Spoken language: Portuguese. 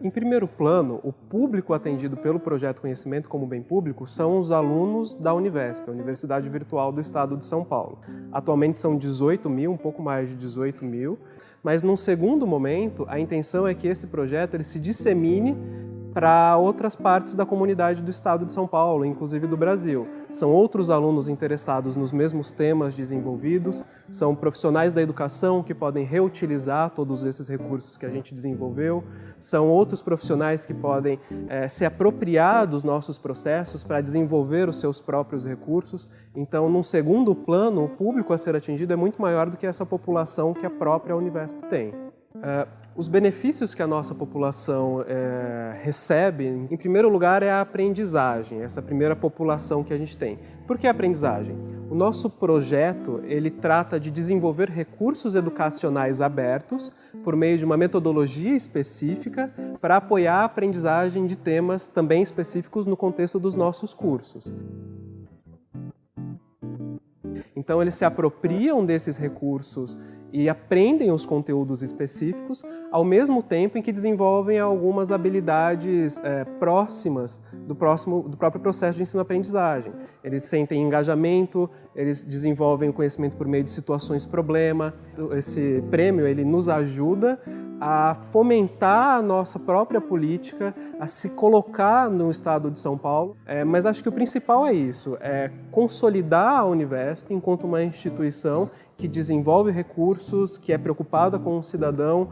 Em primeiro plano, o público atendido pelo projeto Conhecimento como Bem Público são os alunos da Univesp, a Universidade Virtual do Estado de São Paulo. Atualmente são 18 mil, um pouco mais de 18 mil, mas num segundo momento, a intenção é que esse projeto ele se dissemine para outras partes da comunidade do estado de São Paulo, inclusive do Brasil. São outros alunos interessados nos mesmos temas desenvolvidos, são profissionais da educação que podem reutilizar todos esses recursos que a gente desenvolveu, são outros profissionais que podem é, se apropriar dos nossos processos para desenvolver os seus próprios recursos. Então, num segundo plano, o público a ser atingido é muito maior do que essa população que a própria Univesp tem. É, os benefícios que a nossa população é, recebe, em primeiro lugar, é a aprendizagem, essa primeira população que a gente tem. Por que aprendizagem? O nosso projeto, ele trata de desenvolver recursos educacionais abertos por meio de uma metodologia específica para apoiar a aprendizagem de temas também específicos no contexto dos nossos cursos. Então, eles se apropriam desses recursos e aprendem os conteúdos específicos, ao mesmo tempo em que desenvolvem algumas habilidades é, próximas do, próximo, do próprio processo de ensino-aprendizagem. Eles sentem engajamento, eles desenvolvem o conhecimento por meio de situações problema. Esse prêmio ele nos ajuda a fomentar a nossa própria política, a se colocar no estado de São Paulo. É, mas acho que o principal é isso, é consolidar a Univesp enquanto uma instituição que desenvolve recursos, que é preocupada com o cidadão